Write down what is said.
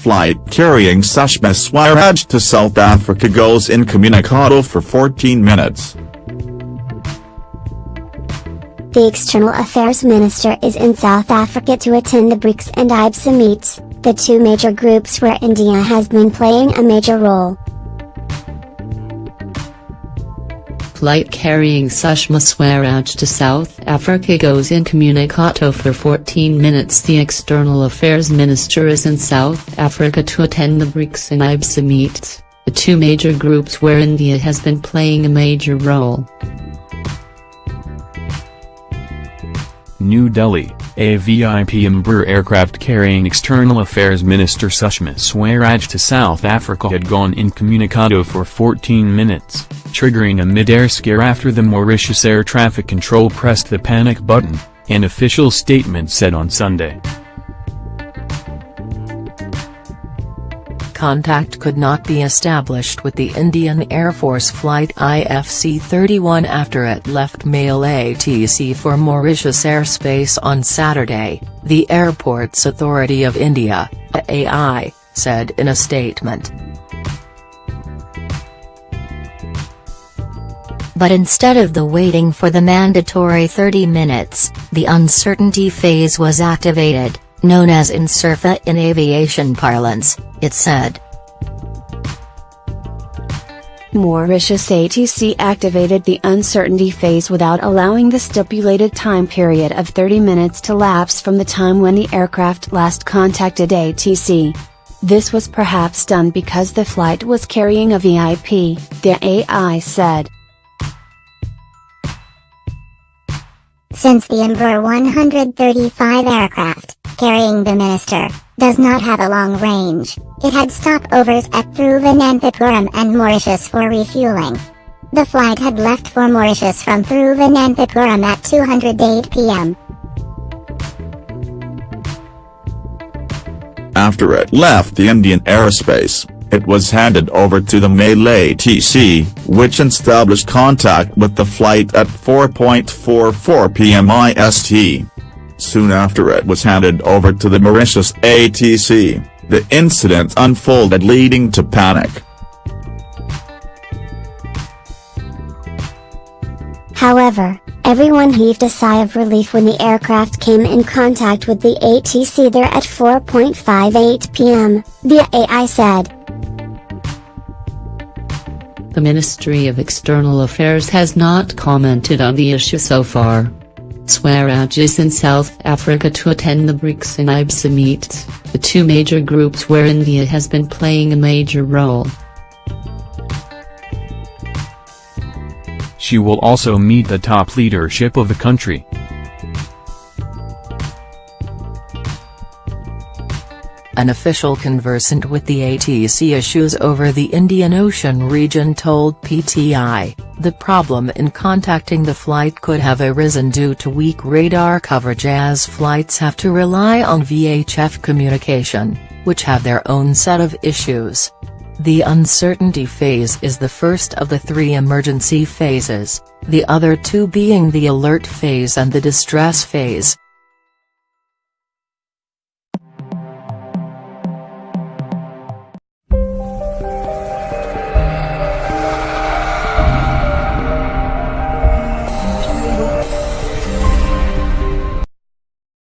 Flight carrying Sushma Swaraj to South Africa goes incommunicado for 14 minutes. The External Affairs Minister is in South Africa to attend the BRICS and IBSA meets, the two major groups where India has been playing a major role. Flight carrying Sushma Swaraj to South Africa goes incommunicado for 14 minutes. The External Affairs Minister is in South Africa to attend the BRICS and IBSA summits, the two major groups where India has been playing a major role. New Delhi, a VIP Embraer aircraft carrying External Affairs Minister Sushma Swaraj to South Africa had gone incommunicado for 14 minutes triggering a mid-air scare after the Mauritius Air Traffic Control pressed the panic button, an official statement said on Sunday. Contact could not be established with the Indian Air Force flight IFC-31 after it left MALE ATC for Mauritius airspace on Saturday, the Airports Authority of India, AAI, said in a statement. But instead of the waiting for the mandatory 30 minutes, the uncertainty phase was activated, known as UNCERFA in aviation parlance, it said. Mauritius ATC activated the uncertainty phase without allowing the stipulated time period of 30 minutes to lapse from the time when the aircraft last contacted ATC. This was perhaps done because the flight was carrying a VIP, the AAI said. Since the Embraer 135 aircraft, carrying the minister, does not have a long range, it had stopovers at Thiruvananthapuram and Mauritius for refueling. The flight had left for Mauritius from Thiruvananthapuram at 208 p.m. After it left the Indian airspace, it was handed over to the Male ATC, which established contact with the flight at 4.44 pm IST. Soon after it was handed over to the Mauritius ATC, the incident unfolded leading to panic. However, everyone heaved a sigh of relief when the aircraft came in contact with the ATC there at 4.58 pm, the AAI said. The Ministry of External Affairs has not commented on the issue so far. Swaraj is in South Africa to attend the BRICS and IBSA summits, the two major groups where India has been playing a major role. She will also meet the top leadership of the country. An official conversant with the ATC issues over the Indian Ocean region told PTI, the problem in contacting the flight could have arisen due to weak radar coverage as flights have to rely on VHF communication, which have their own set of issues. The uncertainty phase is the first of the three emergency phases, the other two being the alert phase and the distress phase.